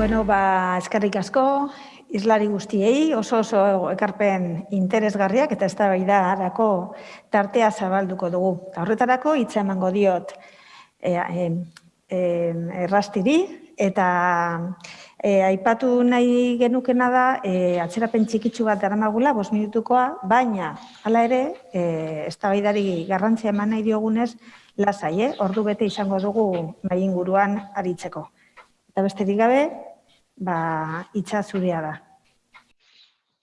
Bueno, ba, eskerrik asko, islari guztiei, oso oso ekarpen interesgarriak eta ez da harako tartea zabalduko dugu. Eta horretarako hitza emango diot e, e, e, errastiri eta e, aipatu nahi genukena da e, atzerapen txikitsu bat daramagula, bos minutukoa, baina hala ere, e, ez da garrantzia eman nahi diogunez, lasai, eh? ordu bete izango dugu nahi inguruan aritzeko. Eta besterik gabe, ba, itxa zurea da.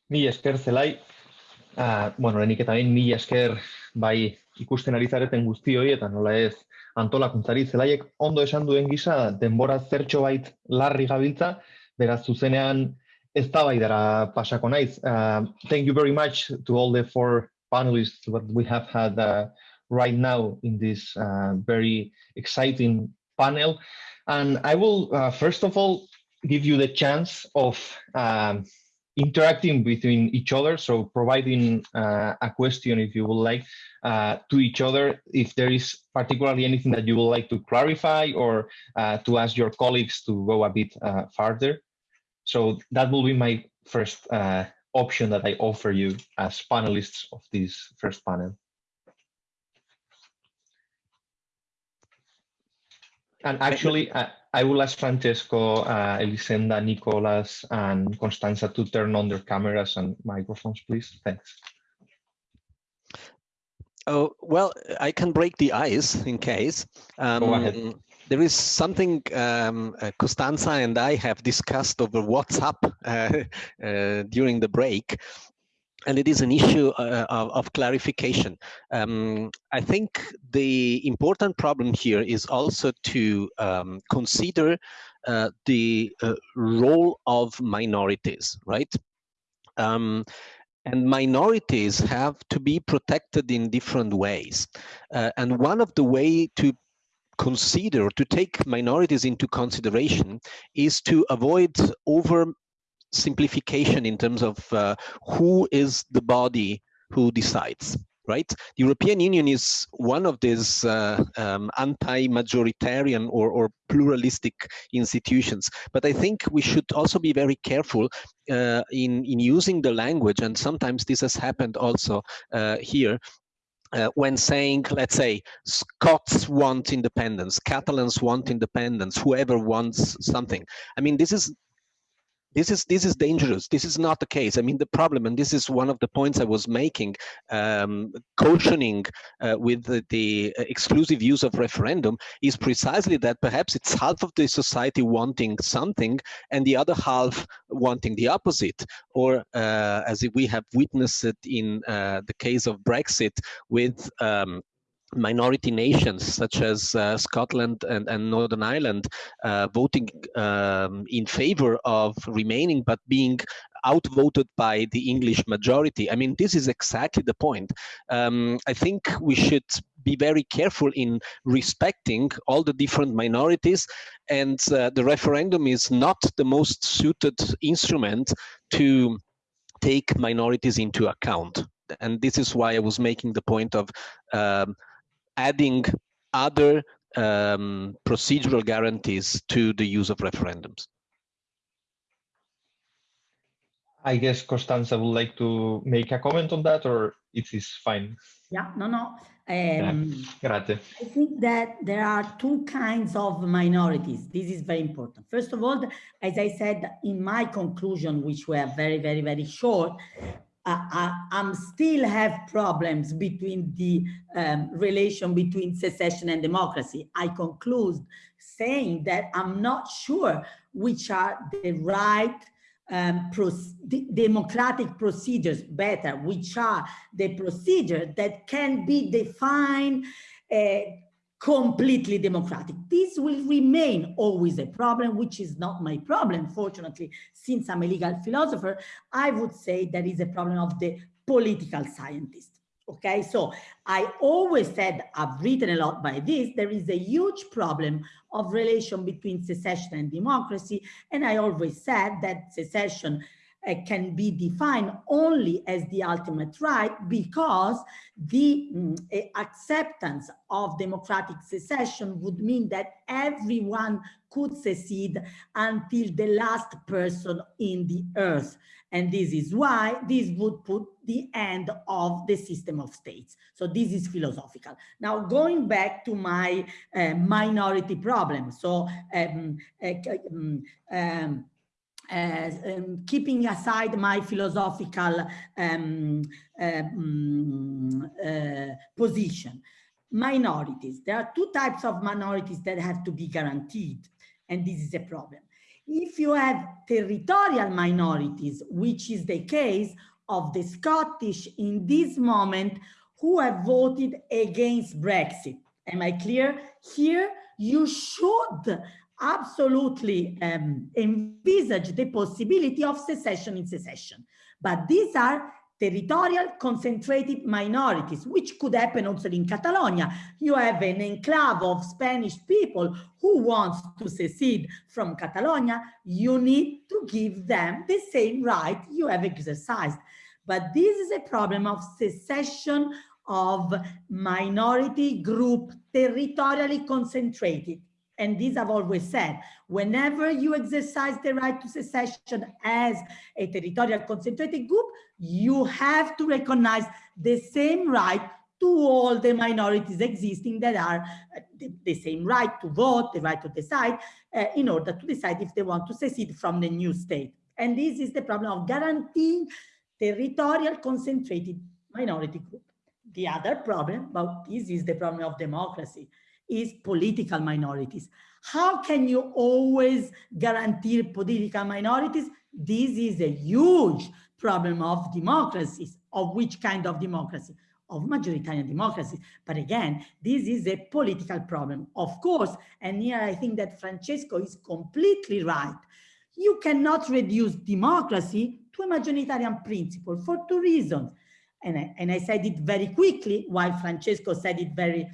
Mi esker zelai, uh, bueno, lehenik eta bain, mi esker bai ikusten ari zareten guztioi eta nola ez antolakuntzari zelaiek ondo esan duen gisa denbora zertxo bait larri gabiltza, beraz zuzenean ez da bai dara pasako naiz. Uh, thank you very much to all the four panelists that we have had uh, right now in this uh, very exciting panel. And I will, uh, first of all, give you the chance of um, interacting between each other. So providing uh, a question, if you would like, uh, to each other, if there is particularly anything that you would like to clarify or uh, to ask your colleagues to go a bit uh, further. So that will be my first uh, option that I offer you as panelists of this first panel. And actually, I, will ask Francesco, uh, Elisenda, Nicolas, and Constanza to turn on their cameras and microphones, please. Thanks. Oh, well, I can break the ice in case. Um, Go ahead. There is something um, uh, Costanza and I have discussed over WhatsApp uh, uh, during the break, and it is an issue uh, of, of, clarification. Um, I think the important problem here is also to um, consider uh, the uh, role of minorities, right? Um, and minorities have to be protected in different ways. Uh, and one of the way to consider, to take minorities into consideration is to avoid over simplification in terms of uh, who is the body who decides right? The European Union is one of these uh, um, anti-majoritarian or, or, pluralistic institutions. But I think we should also be very careful uh, in, in using the language, and sometimes this has happened also uh, here, uh, when saying, let's say, Scots want independence, Catalans want independence, whoever wants something. I mean, this is this is this is dangerous. This is not the case. I mean the problem and this is one of the points i was making um, cautioning uh, with the, the, exclusive use of referendum is precisely that perhaps it's half of the society wanting something and the other half wanting the opposite. Or uh, as we have witnessed it in uh, the case of brexit with um, minority nations such as uh, Scotland and, and, Northern Ireland uh, voting um, in favor of remaining but being outvoted by the English majority. I mean, this is exactly the point. Um, I think we should be very careful in respecting all the different minorities and uh, the referendum is not the most suited instrument to take minorities into account and this is why I was making the point of um, adding other um, procedural guarantees to the use of referendums. I guess Costanza would like to make a comment on that or it is fine? Yeah, no, no. Um, yeah. I think that there are two kinds of minorities. This is very important. First of all, as I said in my conclusion, which were very, very, very short, I, am still have problems between the um, relation between secession and democracy. I conclude saying that I'm not sure which are the right um, democratic procedures better, which are the procedures that can be defined uh, completely democratic. This will remain always a problem, which is not my problem, fortunately, since I'm a legal philosopher, I would say that is a problem of the political scientist. Okay, so I always said, I've written a lot by this, there is a huge problem of relation between secession and democracy. And I always said that secession uh, can be defined only as the ultimate right because the mm, eh, acceptance of democratic secession would mean that everyone could secede until the last person in the earth. And this is why this would put the end of the system of states. So this is philosophical. Now going back to my uh, minority problem. So um, uh, um, um, uh, um, keeping aside my philosophical um, um, uh, position. Minorities, there are two types of minorities that have to be guaranteed, and this is a problem. If you have territorial minorities, which is the case of the Scottish in this moment who have voted against Brexit. Am I clear? Here, you should absolutely um, envisage the possibility of secession in secession. But these are territorial concentrated minorities, which could happen also in Catalonia. You have an enclave of Spanish people who wants to secede from Catalonia. You need to give them the same right you have exercised. But this is a problem of secession of minority group territorially concentrated. And this I've always said, whenever you exercise the right to secession as a territorial concentrated group, you have to recognize the same right to all the minorities existing that are uh, the, the, same right to vote, the right to decide, uh, in order to decide if they want to secede from the new state. And this is the problem of guaranteeing territorial concentrated minority group. The other problem, but this is the problem of democracy is political minorities. How can you always guarantee political minorities? This is a huge problem of democracies. Of which kind of democracy? Of majoritarian democracy. But again, this is a political problem, of course. And here I think that Francesco is completely right. You cannot reduce democracy to a majoritarian principle for two reasons. And I, and I said it very quickly, while Francesco said it very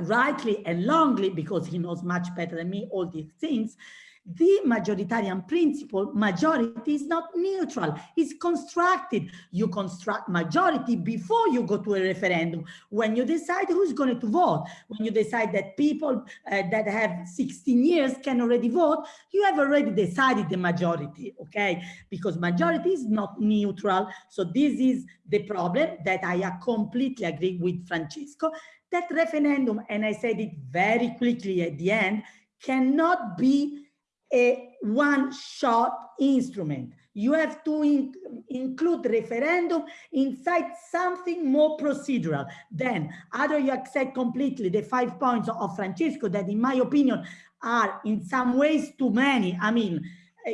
rightly and longly, because he knows much better than me all these things, the majoritarian principle, majority is not neutral, it's constructed. You construct majority before you go to a referendum. When you decide who's going to vote, when you decide that people uh, that have 16 years can already vote, you have already decided the majority, okay? Because majority is not neutral. So this is the problem that I completely agree with Francesco that referendum, and I said it very quickly at the end, cannot be a one-shot instrument. You have to in include referendum inside something more procedural. Then either you accept completely the five points of Francesco that in my opinion are in some ways too many. I mean,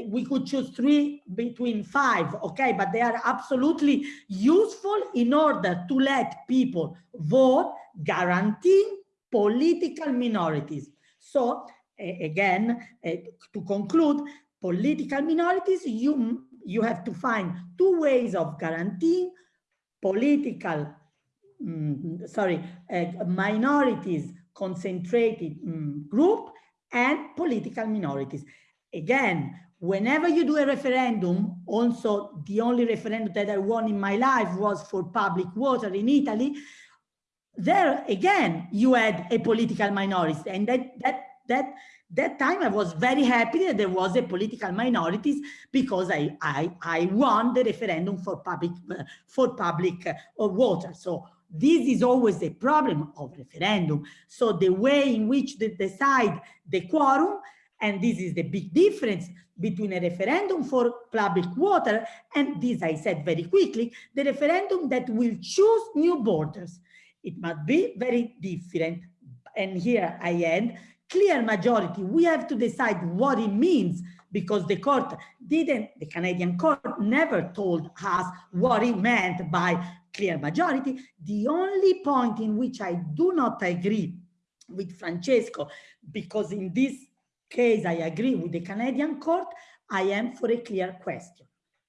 we could choose three between five, okay, but they are absolutely useful in order to let people vote guaranteeing political minorities. So again, to conclude, political minorities, you, you have to find two ways of guaranteeing political, um, sorry, uh, minorities concentrated um, group and political minorities. Again, whenever you do a referendum, also the only referendum that I won in my life was for public water in Italy, there again, you had a political minority and that, that, that, that time I was very happy that there was a political minorities because I, I, I won the referendum for public, for public uh, water. So this is always a problem of referendum. So the way in which they decide the quorum, and this is the big difference between a referendum for public water and this I said very quickly, the referendum that will choose new borders. It must be very different. And here I end, clear majority. We have to decide what it means because the court didn't, the Canadian court never told us what it meant by clear majority. The only point in which I do not agree with Francesco, because in this case I agree with the Canadian court, I am for a clear question.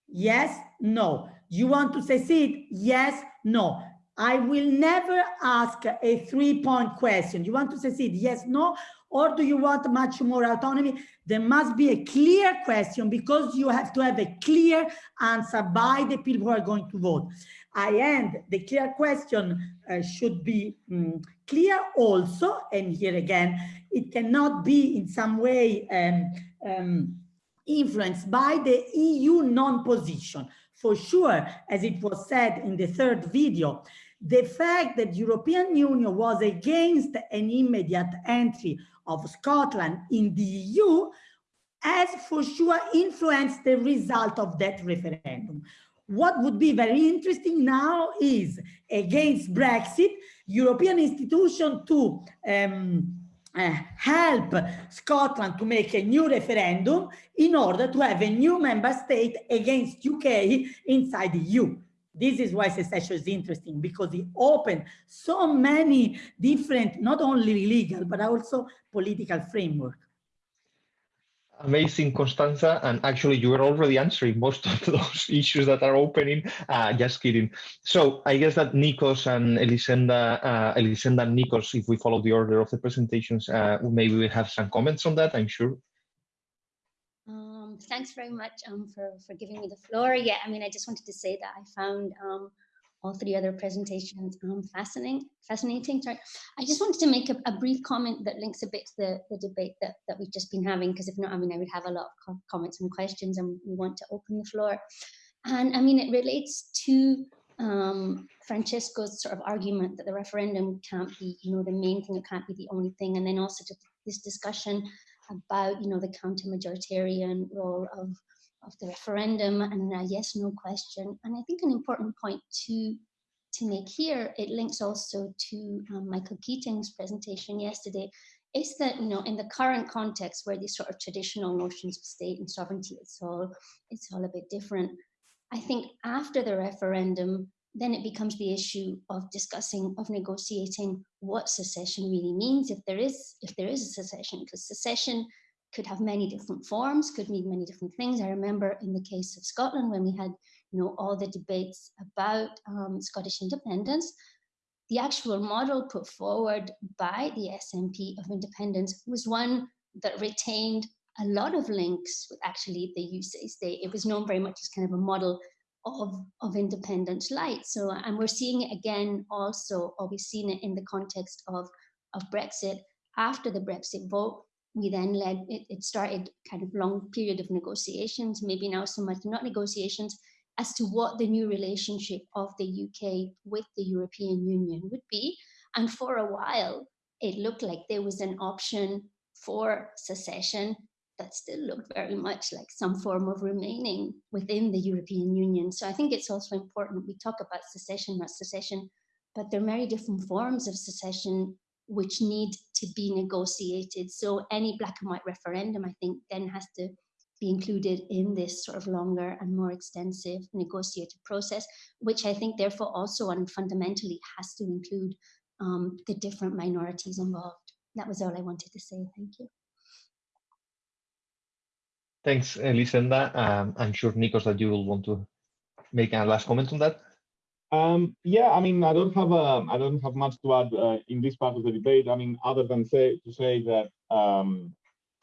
Yes, no. You want to secede? Yes, no. I will never ask a three-point question. You want to succeed, yes, no, or do you want much more autonomy? There must be a clear question because you have to have a clear answer by the people who are going to vote. I end the clear question uh, should be um, clear also, and here again, it cannot be in some way um, um, influenced by the EU non-position. For sure, as it was said in the third video, the fact that European Union was against an immediate entry of Scotland in the EU has for sure influenced the result of that referendum. What would be very interesting now is against Brexit, European institution to um, uh, help Scotland to make a new referendum in order to have a new member state against UK inside the EU. This is why secession is interesting because it opened so many different, not only legal, but also political framework. Amazing, Constanza. And actually, you were already answering most of those issues that are opening. Uh, just kidding. So I guess that Nikos and Elisenda, uh, Elisenda and Nikos, if we follow the order of the presentations, uh, maybe we have some comments on that, I'm sure thanks very much um, for, for giving me the floor. Yeah, I mean, I just wanted to say that I found um, all three other presentations um, fascinating. Fascinating. Sorry, I just wanted to make a, a, brief comment that links a bit to the, the debate that, that we've just been having, because if not, I mean, I would have a lot of comments and questions, and we want to open the floor. And I mean, it relates to um, Francesco's sort of argument that the referendum can't be, you know, the main thing, it can't be the only thing, and then also to this discussion about, you know, the counter-majoritarian role of, of the referendum and a yes, no question. And I think an important point to, to make here, it links also to um, Michael Keating's presentation yesterday, is that, you know, in the current context where these sort of traditional notions of state and sovereignty, it's all, it's all a bit different. I think after the referendum, then it becomes the issue of discussing, of negotiating what secession really means, if there is, if there is a secession, because secession could have many different forms, could mean many different things. I remember in the case of Scotland, when we had, you know, all the debates about um, Scottish independence, the actual model put forward by the SNP of independence was one that retained a lot of links with actually the UK state. It was known very much as kind of a model of, of independent light. So, and we're seeing it again also, or we've seen it in the context of, of Brexit. After the Brexit vote, we then led, it, it started kind of long period of negotiations, maybe now so much not negotiations, as to what the new relationship of the UK with the European Union would be. And for a while, it looked like there was an option for secession that still looked very much like some form of remaining within the European Union. So I think it's also important we talk about secession, not secession, but there are many different forms of secession which need to be negotiated. So any black and white referendum, I think, then has to be included in this sort of longer and more extensive negotiated process, which I think therefore also and fundamentally has to include um, the different minorities involved. That was all I wanted to say. Thank you. Thanks, Elisenda. Um, I'm sure, Nikos, that you will want to make a last comment on that. Um, yeah, I mean, I don't have a, I don't have much to add uh, in this part of the debate. I mean, other than say to say that um,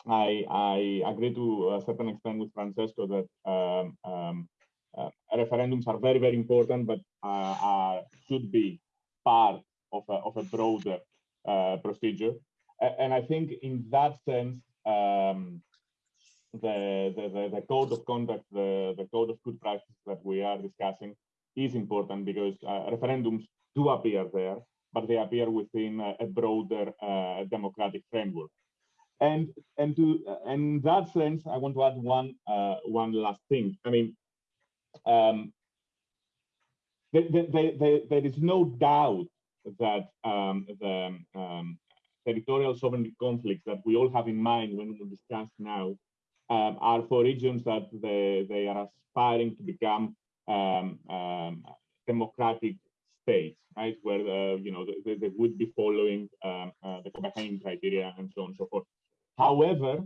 I I agree to a certain extent with Francesco that um, um uh, referendums are very very important, but uh, are, should be part of a, of a broader uh, procedure. And I think in that sense, um, the, the, the, code of conduct, the, the code of good practice that we are discussing is important because uh, referendums do appear there, but they appear within a, a broader uh, democratic framework. And and to uh, in that sense, I want to add one uh, one last thing. I mean, um, the, the, the, there is no doubt that um, the um, territorial sovereignty conflicts that we all have in mind when we discuss now um, are for regions that they, they are aspiring to become um, um, democratic states, right? Where uh, you know they, they, would be following um, uh, the Copenhagen criteria and so on and so forth. However,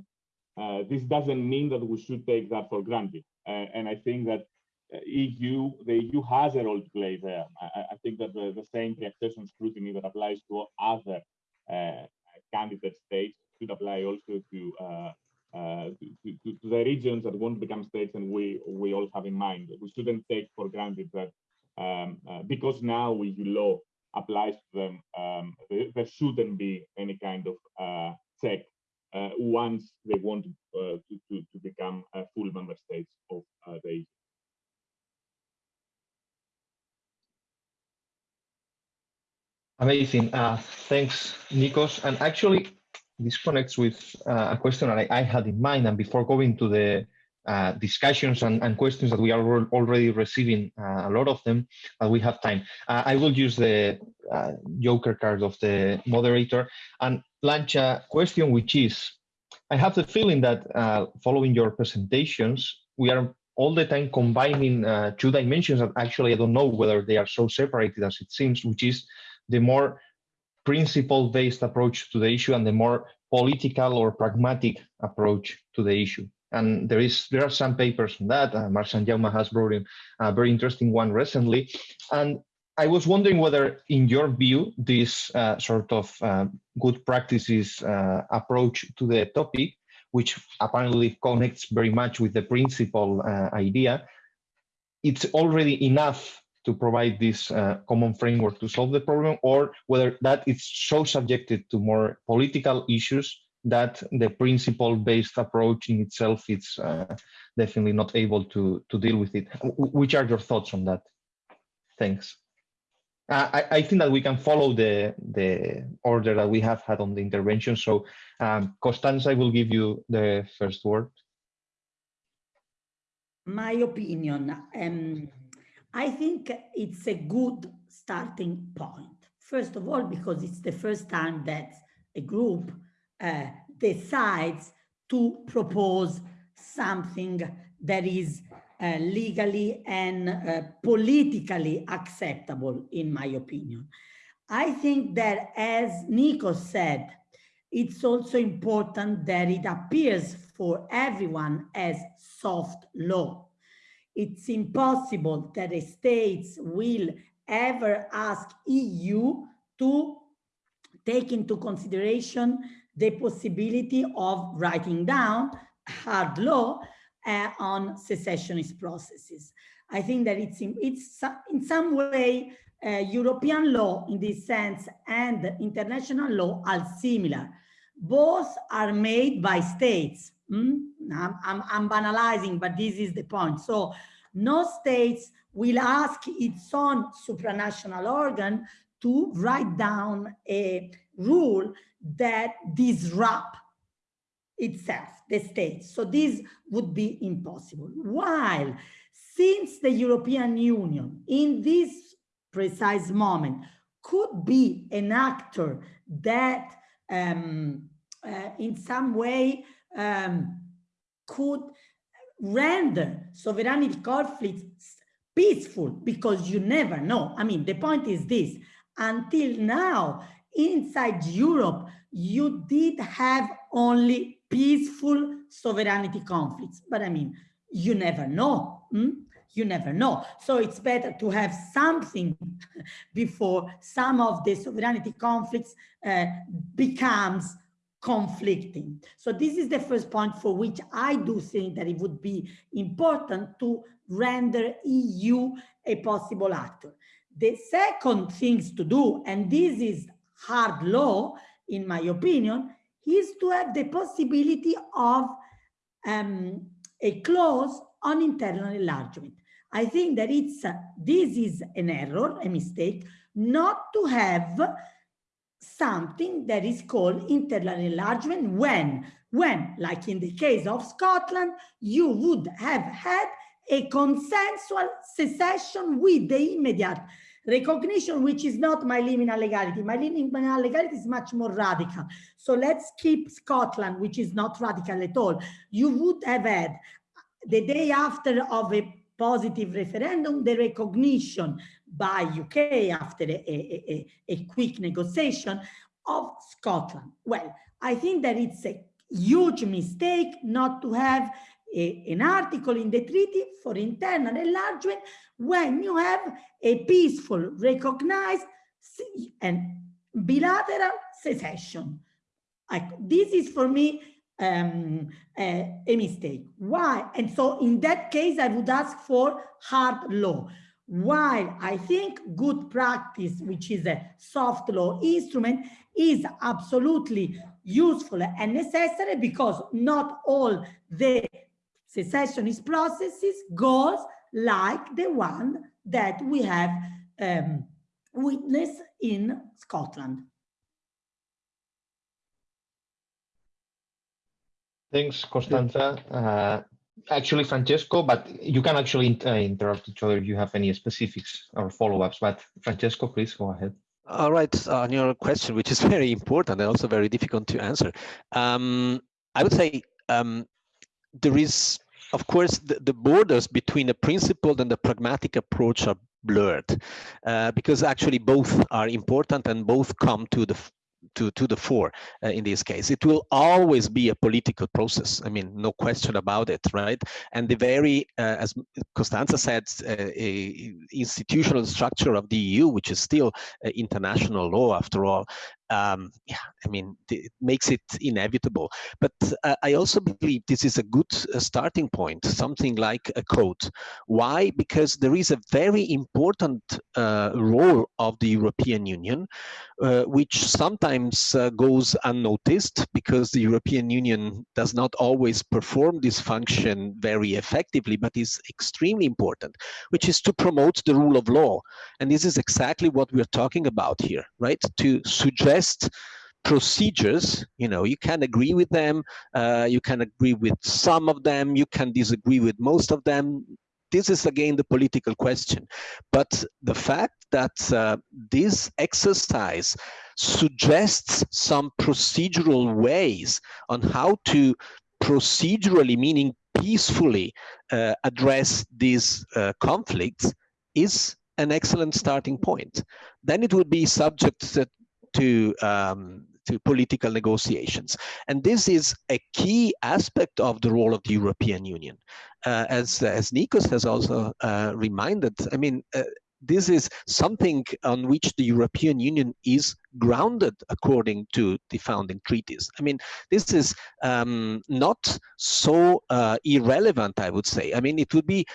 uh, this doesn't mean that we should take that for granted. Uh, and I think that EU, the EU has a role to play there. I, I think that the, the same pre-accession scrutiny that applies to other uh, candidate states should apply also to, uh, uh, to, to, to, the regions that want to become states and we, we all have in mind. We shouldn't take for granted that um, uh, because now EU law applies to them, um, there, there, shouldn't be any kind of uh, check uh, once they want to, to, to, become full member states of the EU. Amazing. Uh, thanks, Nikos. And actually, this connects with uh, a question that I, I, had in mind. And before going to the uh, discussions and, and, questions that we are already receiving, uh, a lot of them, we have time. Uh, I will use the uh, joker card of the moderator and launch a question, which is, I have the feeling that following your presentations, we are all the time combining two dimensions that actually I don't know whether they are so separated as it seems, which is the more principle-based approach to the issue and the more political or pragmatic approach to the issue. And there is there are some papers on that. Uh, Marc Sanjaume has brought in a very interesting one recently. And I was wondering whether, in your view, this uh, sort of uh, good practices uh, approach to the topic, which apparently connects very much with the principle uh, idea, it's already enough to provide this uh, common framework to solve the problem, or whether that is so subjected to more political issues that the principle-based approach in itself is uh, definitely not able to, to deal with it. Which are your thoughts on that? Thanks. I, I, think that we can follow the, the order that we have had on the intervention. So um, Constanza, I will give you the first word. My opinion, um, I think it's a good starting point. First of all, because it's the first time that a group uh, decides to propose something that is uh, legally and uh, politically acceptable, in my opinion. I think that, as Nico said, it's also important that it appears for everyone as soft law it's impossible that states will ever ask EU to take into consideration the possibility of writing down hard law uh, on secessionist processes. I think that it's in, it's in some way uh, European law in this sense and international law are similar. Both are made by states Mm? I'm, I'm, I'm banalizing, but this is the point. So no states will ask its own supranational organ to write down a rule that disrupt itself, the state. So this would be impossible. While since the European Union in this precise moment could be an actor that um, uh, in some way um, could render sovereignty conflicts peaceful because you never know. I mean, the point is this, until now, inside Europe, you did have only peaceful sovereignty conflicts. But I mean, you never know. Hmm? You never know. So it's better to have something before some of the sovereignty conflicts uh, becomes conflicting. So this is the first point for which I do think that it would be important to render EU a possible actor. The second things to do, and this is hard law, in my opinion, is to have the possibility of um, a clause on internal enlargement. I think that it's uh, this is an error, a mistake, not to have something that is called internal enlargement when, when, like in the case of Scotland, you would have had a consensual secession with the immediate recognition, which is not my liminal legality. My liminal legality is much more radical. So let's keep Scotland, which is not radical at all. You would have had the day after of a positive referendum, the recognition by UK after a, a, a, quick negotiation of Scotland. Well, I think that it's a huge mistake not to have a, an article in the treaty for internal enlargement when you have a peaceful, recognized and bilateral secession. this is for me um, a, a mistake. Why? And so in that case, I would ask for hard law. While I think good practice, which is a soft law instrument, is absolutely useful and necessary because not all the secessionist processes goes like the one that we have um, witnessed in Scotland. Thanks, Costanza. Uh, actually, Francesco, but you can actually uh, interrupt each other if you have any specifics or follow-ups. But Francesco, please go ahead. All right, on your question, which is very important and also very difficult to answer. Um, I would say um, there is, of course, the, the, borders between the principled and the pragmatic approach are blurred uh, because actually both are important and both come to the to, to the fore uh, in this case. It will always be a political process. I mean, no question about it, right? And the very, uh, as Costanza said, uh, institutional structure of the EU, which is still uh, international law after all, um, yeah, I mean, it makes it inevitable. But uh, I also believe this is a good uh, starting point, something like a code. Why? Because there is a very important uh, role of the European Union, uh, which sometimes uh, goes unnoticed because the European Union does not always perform this function very effectively, but is extremely important, which is to promote the rule of law. And this is exactly what we're talking about here, right? To suggest best procedures you know you can agree with them uh, you can agree with some of them you can disagree with most of them. This is again the political question. But the fact that uh, this exercise suggests some procedural ways on how to procedurally meaning peacefully uh, address these uh, conflicts is an excellent starting point. Then it would be subject to um, to political negotiations. And this is a key aspect of the role of the European Union. Uh, as, as Nikos has also uh, reminded, I mean, uh, this is something on which the European Union is grounded according to the founding treaties. I mean, this is um, not so uh, irrelevant, I would say. I mean, it would be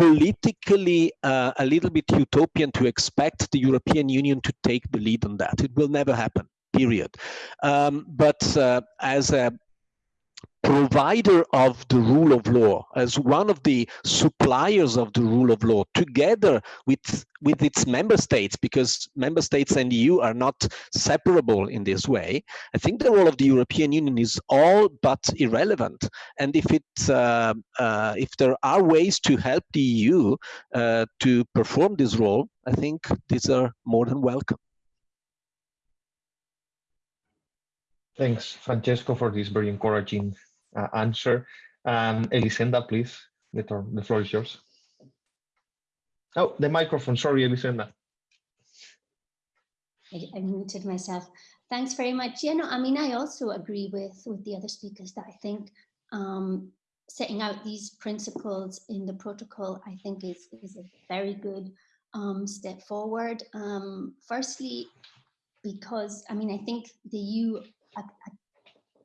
politically uh, a little bit utopian to expect the European Union to take the lead on that. It will never happen, period. Um, but uh, as a provider of the rule of law, as one of the suppliers of the rule of law, together with, with its member states, because member states and EU are not separable in this way, I think the role of the European Union is all but irrelevant. And if it, uh, uh, if there are ways to help the EU uh, to perform this role, I think these are more than welcome. Thanks, Francesco, for this very encouraging uh, answer. Um, Elisenda, please, the, the floor is yours. Oh, the microphone, sorry, Elisenda. I, I muted myself. Thanks very much. Yeah, no, I mean, I also agree with, with the other speakers that I think um, setting out these principles in the protocol, I think is, is a very good um, step forward. Um, firstly, because, I mean, I think the EU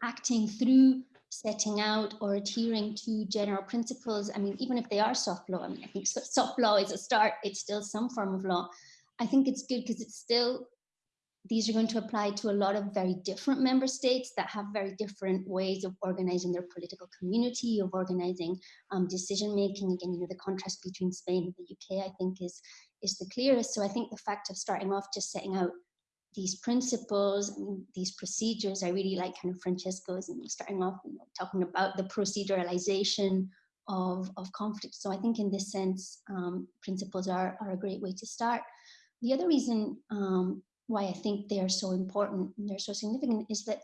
acting through setting out or adhering to general principles. I mean, even if they are soft law, I mean, I think soft law is a start, it's still some form of law. I think it's good because it's still, these are going to apply to a lot of very different member states that have very different ways of organizing their political community, of organizing um, decision making. Again, you know, the contrast between Spain and the UK, I think is, is the clearest. So I think the fact of starting off just setting out these principles and these procedures. I really like kind of Francesco's and starting off you know, talking about the proceduralization of, of conflict. So I think in this sense, um, principles are, are a great way to start. The other reason um, why I think they are so important and they're so significant is that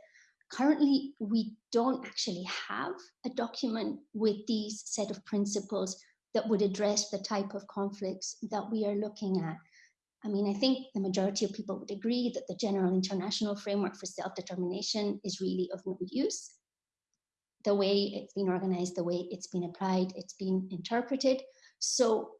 currently we don't actually have a document with these set of principles that would address the type of conflicts that we are looking at. I mean, I think the majority of people would agree that the general international framework for self-determination is really of no use. the way it's been organized, the way it's been applied, it's been interpreted. So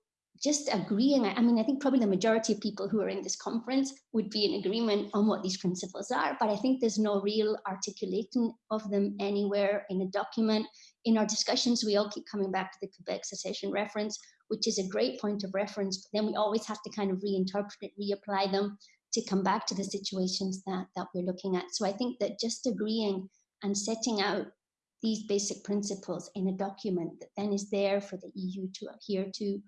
just agreeing, I mean, I think probably the majority of people who are in this conference would be in agreement on what these principles are, but I think there's no real articulating of them anywhere in a document. In our discussions, we all keep coming back to the Quebec secession reference, which is a great point of reference, but then we always have to kind of reinterpret it, reapply them to come back to the situations that, that we're looking at. So I think that just agreeing and setting out these basic principles in a document that then is there for the EU to adhere to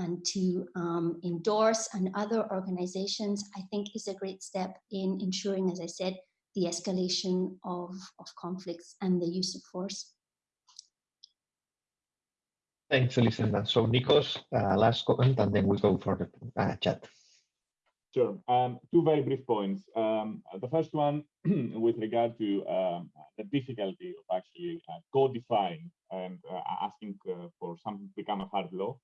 and to um, endorse and other organizations, I think is a great step in ensuring, as I said, the escalation of, of conflicts and the use of force. Thanks, Elisenda. So Nikos, uh, last comment, and then we go for the uh, chat. Sure. Um, two very brief points. Um, the first one, with regard to um, the difficulty of actually uh, codifying and uh, asking uh, for something to become a hard law.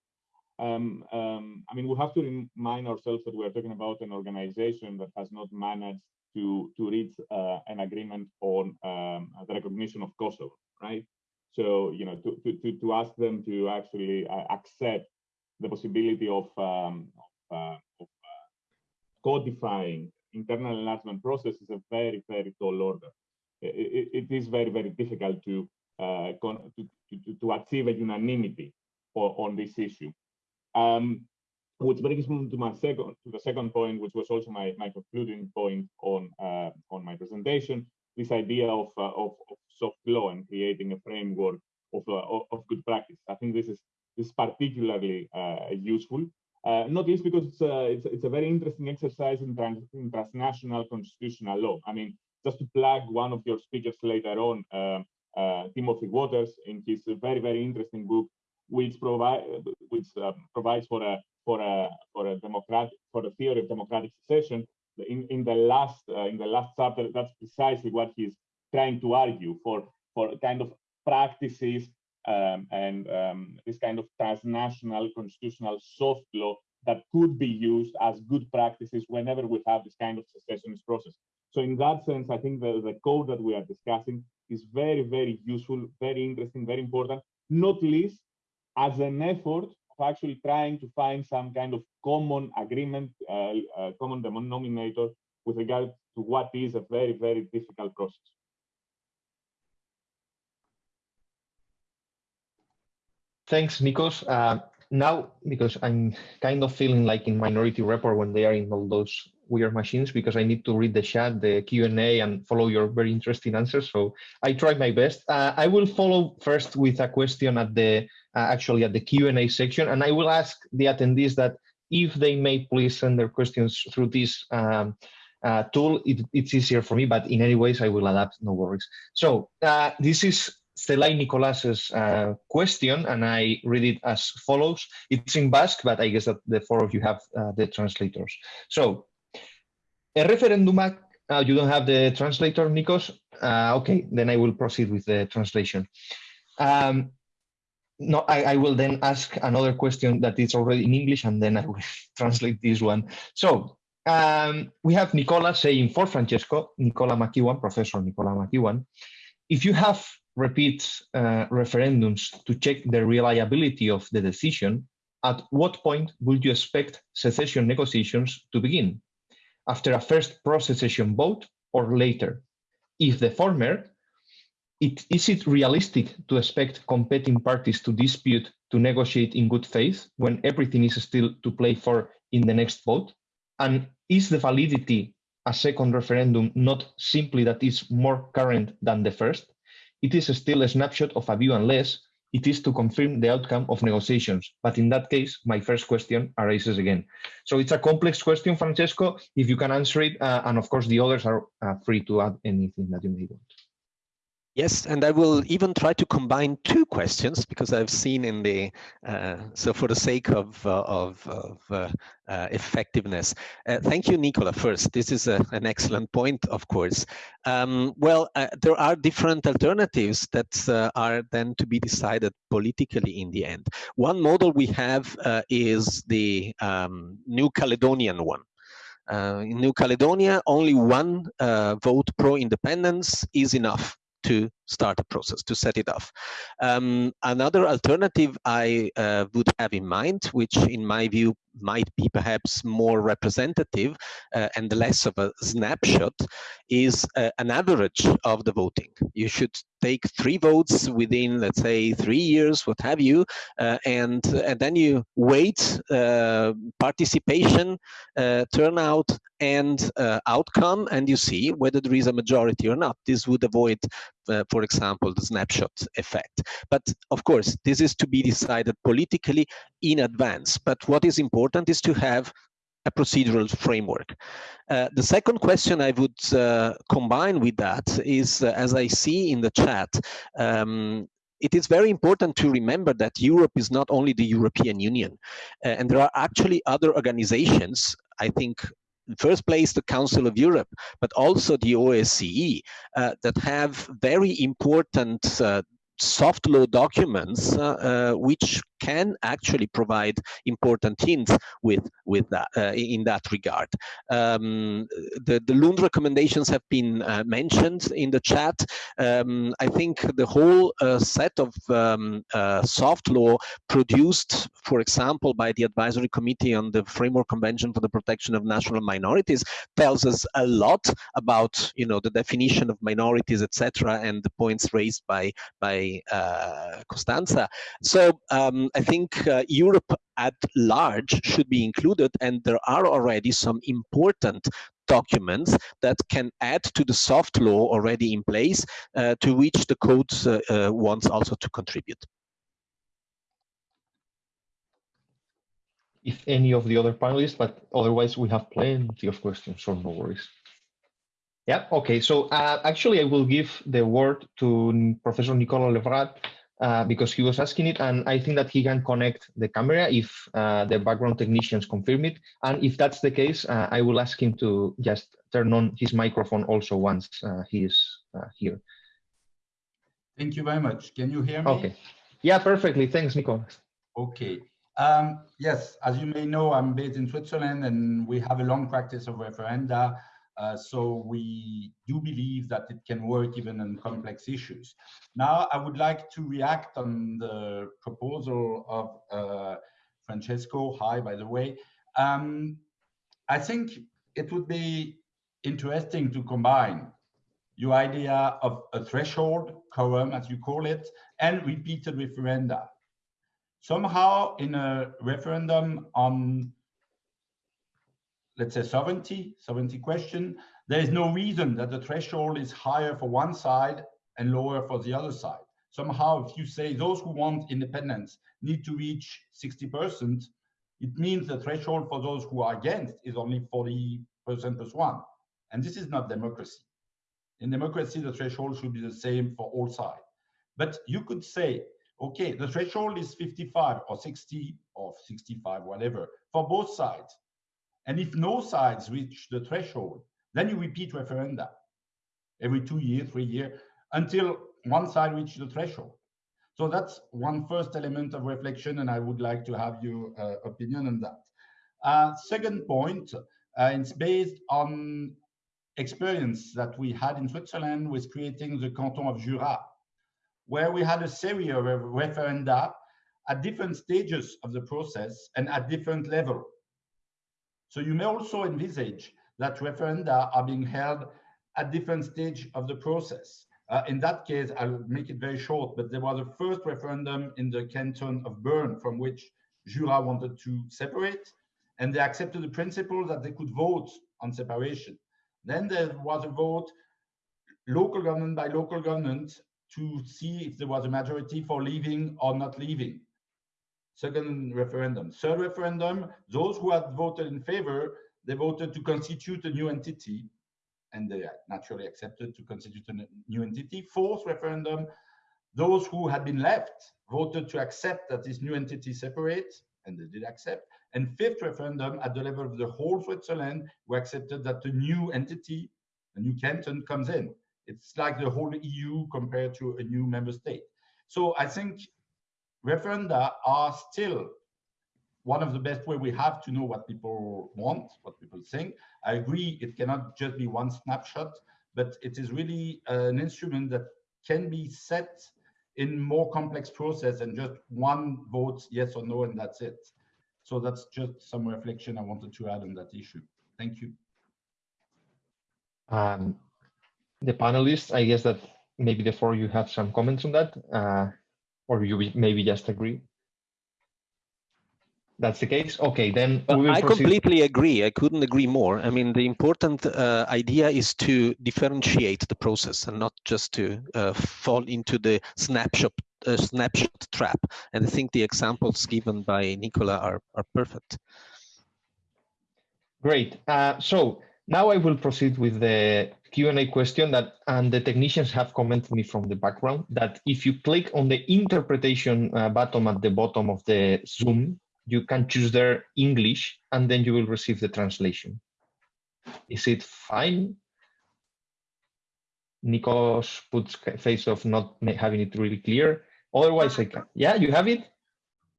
Um, um, I mean, we have to remind ourselves that we're talking about an organization that has not managed to, to reach uh, an agreement on um, the recognition of Kosovo, right? So, you know, to, to, to, ask them to actually uh, accept the possibility of, um, of, uh, of uh, codifying internal enlargement process is a very, very tall order. it, it is very, very difficult to, uh, to, to, to achieve a unanimity on this issue. Um, which brings me to my second to the second point, which was also my, my concluding point on uh, on my presentation. This idea of, uh, of, of soft law and creating a framework of uh, of good practice. I think this is this is particularly uh, useful, uh, not least because it's a, uh, it's, it's a very interesting exercise in, trans, in, transnational constitutional law. I mean, just to plug one of your speakers later on, Timothy Waters, in his very very interesting book which provide which uh, provides for a for a for a democratic for the theory of democratic secession. In in the last uh, in the last chapter, that's precisely what he's trying to argue for for kind of practices um, and um, this kind of transnational constitutional soft law that could be used as good practices whenever we have this kind of secessionist process. So in that sense, I think the, the code that we are discussing is very, very useful, very interesting, very important, not least as an effort of actually trying to find some kind of common agreement, uh, uh, common denominator with regard to what is a very, very difficult process. Thanks, Nikos. Uh, now, because I'm kind of feeling like in Minority Report when they are in all those weird machines, because I need to read the chat, the Q&A, and follow your very interesting answers. So I try my best. Uh, I will follow first with a question at the actually at the Q&A section, and I will ask the attendees that if they may please send their questions through this um, uh, tool, it, it's easier for me, but in any ways I will adapt, no worries. So uh, this is Stelai Nicolas's uh, question, and I read it as follows. It's in Basque, but I guess that the four of you have uh, the translators. So, a referendumak, uh, you don't have the translator, Nikos? Uh, okay, then I will proceed with the translation. Um, no, I, I, will then ask another question that is already in English, and then I will translate this one. So, um, we have Nicola saying for Francesco, Nicola McEwen, Professor Nicola McEwen, if you have repeat uh, referendums to check the reliability of the decision, at what point would you expect secession negotiations to begin? After a first pro-secession vote or later? If the former, it, is it realistic to expect competing parties to dispute to negotiate in good faith when everything is still to play for in the next vote? And is the validity a second referendum not simply that it's more current than the first? it is still a snapshot of a view unless it is to confirm the outcome of negotiations. But in that case, my first question arises again. So it's a complex question, Francesco, if you can answer it, uh, and of course the others are uh, free to add anything that you may want. Yes, and I will even try to combine two questions because I've seen in the, uh, so for the sake of, uh, of, of uh, uh effectiveness. Uh, thank you, Nicola, first. This is a, an excellent point, of course. Um, well, uh, there are different alternatives that are then to be decided politically in the end. One model we have is the um, New Caledonian one. in New Caledonia, only one vote pro-independence is enough to start a process, to set it off. Um, another alternative I uh, would have in mind, which in my view might be perhaps more representative uh, and less of a snapshot, is uh, an average of the voting. You should take three votes within, let's say, three years, what have you, uh, and, and then you weight uh, participation, uh, turnout, and outcome, and you see whether there is a majority or not. This would avoid, uh, for example, the snapshot effect. But of course, this is to be decided politically in advance. But what is important is to have a procedural framework. Uh, the second question I would uh, combine with that is, uh, as I see in the chat, um, it is very important to remember that Europe is not only the European Union, uh, and there are actually other organizations, I think in first place the Council of Europe, but also the OSCE uh, that have very important uh, soft law documents uh, uh, which can actually provide important hints with with that uh, in that regard. Um, the the Lund recommendations have been uh, mentioned in the chat. Um, I think the whole uh, set of um, uh, soft law produced, for example, by the advisory committee on the Framework Convention for the Protection of National Minorities, tells us a lot about you know the definition of minorities, etc., and the points raised by by uh, Costanza. So um, I think uh, Europe at large should be included, and there are already some important documents that can add to the soft law already in place, uh, to which the code wants also to contribute. If any of the other panelists, but otherwise we have plenty of questions, so no worries. Yeah, okay, so uh, actually I will give the word to Professor Nicolas Levrat uh, because he was asking it and I think that he can connect the camera if uh, the background technicians confirm it. And if that's the case, uh, I will ask him to just turn on his microphone also once uh, he is uh, here. Thank you very much. Can you hear me? Okay. Yeah, perfectly. Thanks, Nicolas. Okay. Um, yes, as you may know, I'm based in Switzerland and we have a long practice of referenda uh, so we do believe that it can work even on complex issues. Now, I would like to react on the proposal of uh, Francesco. Hi, by the way. Um, I think it would be interesting to combine your idea of a threshold, quorum, as you call it, and repeated referenda. Somehow, in a referendum on let's say sovereignty, sovereignty question, there is no reason that the threshold is higher for one side and lower for the other side. Somehow, if you say those who want independence need to reach 60%, it means the threshold for those who are against is only 40% plus one. And this is not democracy. In democracy, the threshold should be the same for all sides. But you could say, okay, the threshold is 55 or 60 or 65, whatever, for both sides. And if no sides reach the threshold, then you repeat referenda every two years, three years, until one side reaches the threshold. So that's one first element of reflection, and I would like to have your uh, opinion on that. Uh, second point, uh, it's based on experience that we had in Switzerland with creating the canton of Jura, where we had a series of referenda at different stages of the process and at different level. So you may also envisage that referenda are being held at different stage of the process. Uh, in that case, I'll make it very short, but there was a first referendum in the canton of Bern from which Jura wanted to separate, and they accepted the principle that they could vote on separation. Then there was a vote, local government by local government, to see if there was a majority for leaving or not leaving. Second referendum. Third referendum, those who had voted in favor, they voted to constitute a new entity, and they naturally accepted to constitute a new entity. Fourth referendum, those who had been left voted to accept that this new entity separates, and they did accept. And fifth referendum, at the level of the whole Switzerland, we accepted that the new entity, a new canton, comes in. It's like the whole EU compared to a new member state. So I think referenda are still one of the best way we have to know what people want, what people think. I agree, it cannot just be one snapshot, but it is really an instrument that can be set in more complex process and just one vote yes or no and that's it. So that's just some reflection I wanted to add on that issue. Thank you. Um, the panelists, I guess that maybe the four you have some comments on that, uh, or you maybe just agree. That's the case. Okay, then I proceed. completely agree. I couldn't agree more. I mean, the important uh, idea is to differentiate the process and not just to uh, fall into the snapshot uh, snapshot trap. And I think the examples given by Nicola are are perfect. Great. Uh, so now I will proceed with the Q&A question that, and the technicians have commented me from the background that if you click on the interpretation uh, button at the bottom of the Zoom, you can choose there English and then you will receive the translation. Is it fine? Nikos puts face of not having it really clear. Otherwise, I can. Yeah, you have it?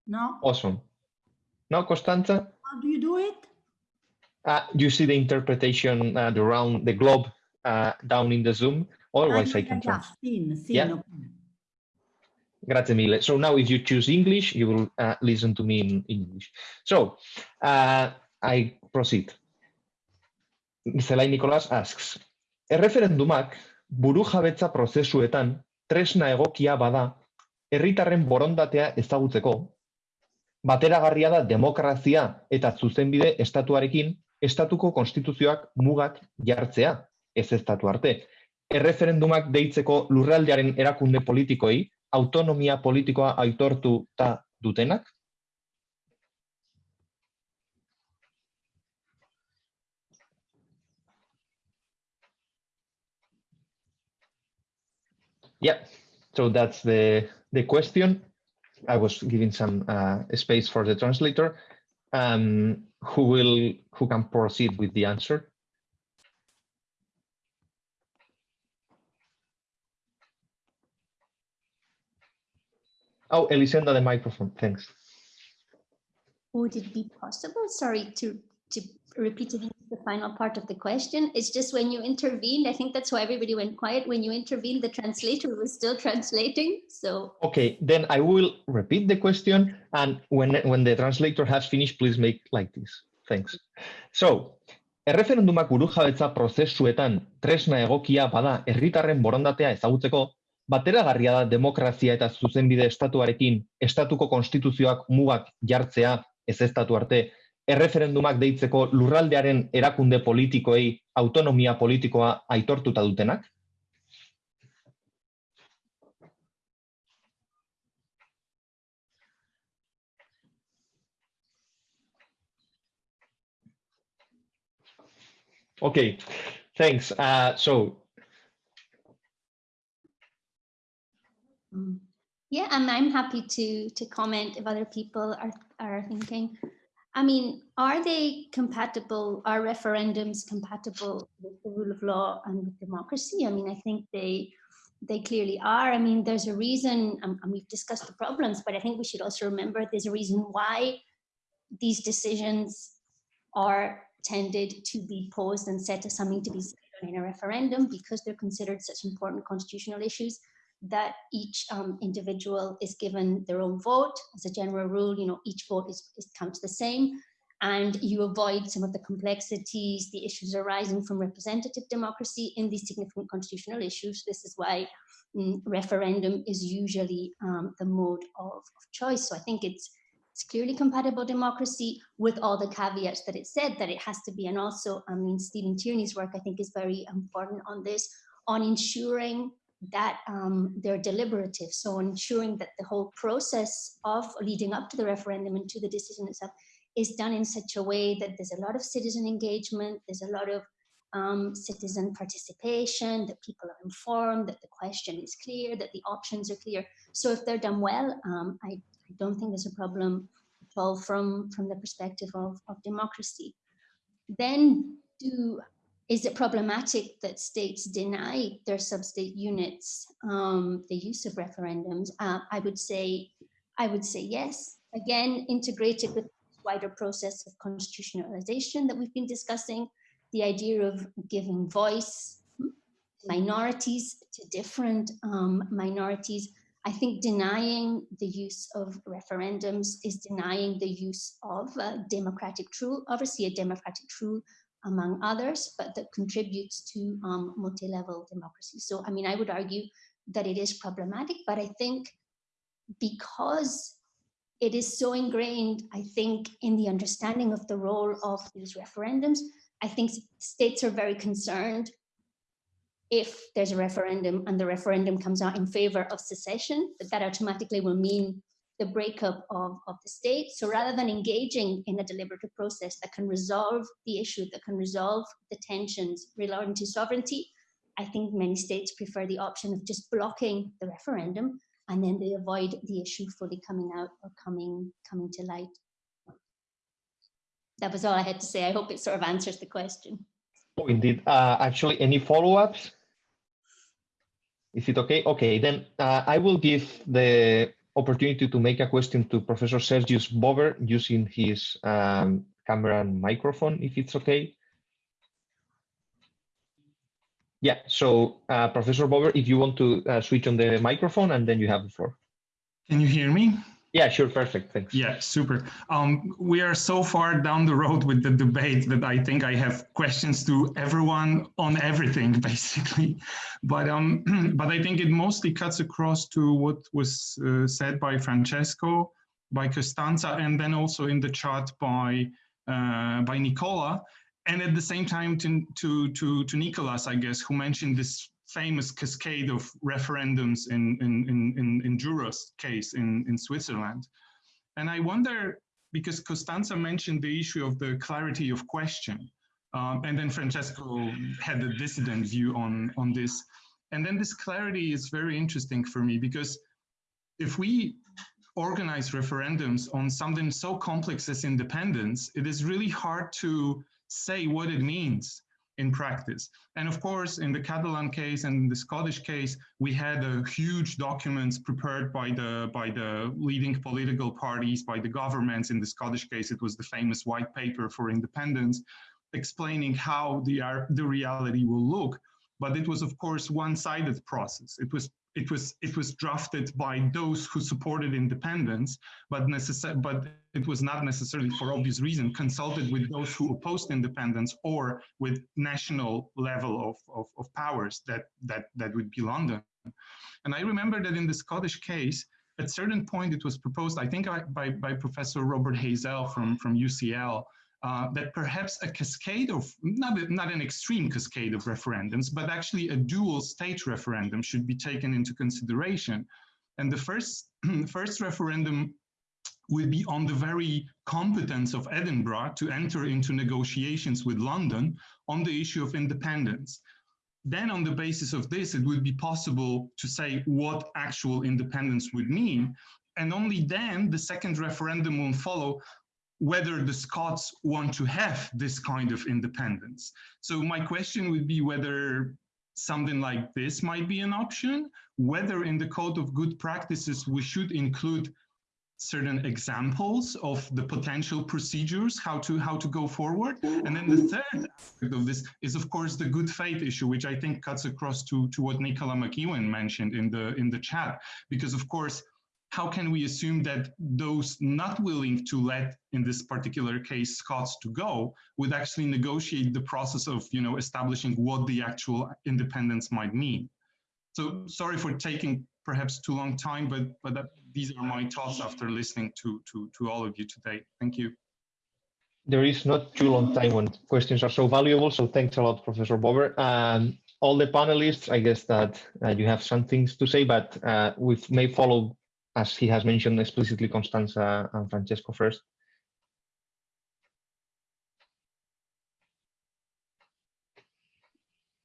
No. Awesome. No, Costanza? How do you do it? Uh, you see the interpretation uh, around the globe uh, down in the Zoom. Otherwise, I, can seen, yeah. Grazie mille. So now if you choose English, you will uh, listen to me in English. So uh, I proceed. Zelai Nicolas asks, erreferendumak buru jabetza prozesuetan tresna egokia bada herritarren borondatea ezagutzeko, bateragarria da demokrazia eta zuzenbide estatuarekin estatuko konstituzioak mugak jartzea, ez estatu arte. Erreferendumak deitzeko lurraldearen erakunde politikoei autonomia politikoa aitortuta dutenak? Yeah, so that's the, the question. I was giving some uh, space for the translator. Um, who will who can proceed with the answer? Oh, Elisenda, the microphone. Thanks. Would it be possible, sorry, to to repeat the final part of the question? It's just when you intervened, I think that's why everybody went quiet. When you intervened, the translator was still translating. So okay, then I will repeat the question, and when when the translator has finished, please make like this. Thanks. So, erreferendumak burujabetza prozesuetan tresna egokia bada herritarren borondatea ezagutzeko, bateragarria da demokrazia eta zuzenbide estatuarekin estatuko konstituzioak mugak jartzea ez estatu arte, erreferendumak deitzeko lurraldearen erakunde politikoei autonomia politikoa aitortuta dutenak? Okay, thanks. Uh, so. Mm. Yeah, and I'm happy to to comment if other people are are thinking. I mean, are they compatible? Are referendums compatible with the rule of law and with democracy? I mean, I think they they clearly are. I mean, there's a reason, and we've discussed the problems, but I think we should also remember there's a reason why these decisions are tended to be posed and set as something to be in a referendum because they're considered such important constitutional issues that each um, individual is given their own vote. As a general rule you know each vote is, is counts the same and you avoid some of the complexities the issues arising from representative democracy in these significant constitutional issues. This is why mm, referendum is usually um, the mode of, of choice. So i think it's it's clearly compatible democracy with all the caveats that it said that it has to be. And also, I mean, Stephen Tierney's work, I think, is very important on this, on ensuring that um, they're deliberative. So ensuring that the whole process of leading up to the referendum and to the decision itself is done in such a way that there's a lot of citizen engagement, there's a lot of um, citizen participation, that people are informed, that the question is clear, that the options are clear. So if they're done well, um, I I don't think there's a problem at all from, from the perspective of, of democracy. Then do, is it problematic that states deny their sub-state units um, the use of referendums? Uh, I would say, I would say yes. Again, integrated with wider process of constitutionalization that we've been discussing, the idea of giving voice minorities, to different um, minorities. I think denying the use of referendums is denying the use of a democratic tool, obviously a democratic tool among others, but that contributes to um, multi-level democracy. So, I mean, I would argue that it is problematic, but I think because it is so ingrained, I think, in the understanding of the role of these referendums, I think states are very concerned if there's a referendum and the referendum comes out in favor of secession, that that automatically will mean the breakup of, of the state. So rather than engaging in a deliberative process that can resolve the issue, that can resolve the tensions relating to sovereignty, I think many states prefer the option of just blocking the referendum and then they avoid the issue fully coming out or coming coming to light. That was all I had to say. I hope it sort of answers the question. Oh, indeed. Uh, actually, any follow-ups? Is it okay? Okay, then uh, I will give the opportunity to make a question to Professor Sergius Bober using his um, camera and microphone, if it's okay. Yeah, so uh, Professor Bober, if you want to uh, switch on the microphone and then you have the floor. Can you hear me? Yeah, sure, perfect, thanks. Yeah, super. Um, we are so far down the road with the debate that I think I have questions to everyone on everything, basically. But um, but I think it mostly cuts across to what was uh, said by Francesco, by Costanza, and then also in the chat by uh, by Nicola and at the same time to, to, to, to Nicolas, I guess, who mentioned this famous cascade of referendums in, in, in, in, Jura's case in, in Switzerland. And I wonder, because Costanza mentioned the issue of the clarity of question, um, and then Francesco had a dissident view on, on this. And then this clarity is very interesting for me because if we organize referendums on something so complex as independence, it is really hard to say what it means in practice. And of course, in the Catalan case and the Scottish case, we had huge documents prepared by the, by the leading political parties, by the governments. In the Scottish case, it was the famous white paper for independence, explaining how the, the reality will look. But it was, of course, one-sided process. It was it was it was drafted by those who supported independence, but necessar- but it was not necessarily for obvious reason consulted with those who opposed independence or with national level of, of, of powers that that that would be London. And I remember that in the Scottish case, at certain point it was proposed, I think by, by Professor Robert Hazell from, from UCL, uh, that perhaps a cascade of, not, not an extreme cascade of referendums, but actually a dual state referendum should be taken into consideration. And the first, first referendum will be on the very competence of Edinburgh to enter into negotiations with London on the issue of independence. Then on the basis of this, it would be possible to say what actual independence would mean. And only then the second referendum will follow whether the Scots want to have this kind of independence. So my question would be whether something like this might be an option, whether in the code of good practices we should include certain examples of the potential procedures how to how to go forward and then the third aspect of this is of course the good faith issue which i think cuts across to to what nicola mcewen mentioned in the in the chat because of course how can we assume that those not willing to let, in this particular case, Scots to go, would actually negotiate the process of, you know, establishing what the actual independence might mean? So sorry for taking perhaps too long time, but but that, these are my thoughts after listening to, to, to all of you today. Thank you. There is not too long time when questions are so valuable, so thanks a lot, Professor Bober. Um, all the panelists, I guess that uh, you have some things to say, but uh, we may follow as he has mentioned explicitly Constanza and Francesco first.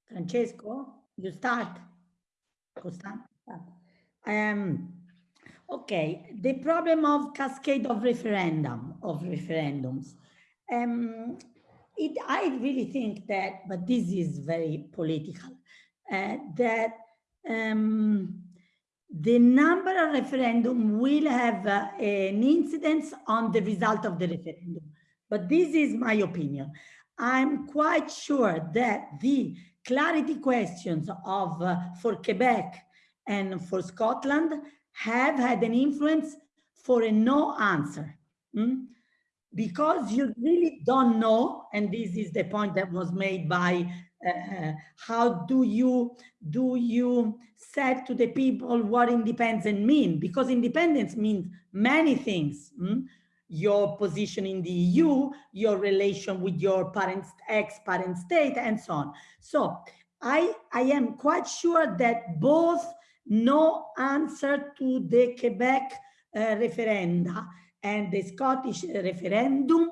Francesco, you start. Costanza. Um, okay, the problem of cascade of referendum, of referendums. Um, it, I really think that, but this is very political, uh, that um, the number of referendum will have uh, an incidence on the result of the referendum. But this is my opinion. I'm quite sure that the clarity questions of uh, for Quebec and for Scotland have had an influence for a no answer. Mm? Because you really don't know, and this is the point that was made by uh, how do you do you say to the people what independence mean? Because independence means many things. Mm? Your position in the EU, your relation with your parents, ex-parent state, and so on. So I, I am quite sure that both no answer to the Quebec uh, referenda and the Scottish referendum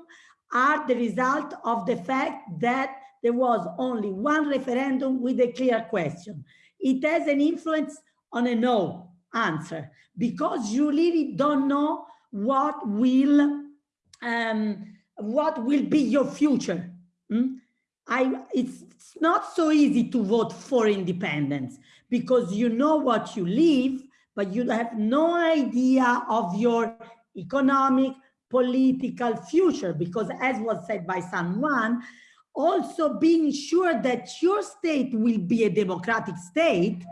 are the result of the fact that there was only one referendum with a clear question. It has an influence on a no answer because you really don't know what will um, what will be your future. Mm? I, it's, it's not so easy to vote for independence because you know what you live, but you have no idea of your economic, political future. Because as was said by Juan, also being sure that your state will be a democratic state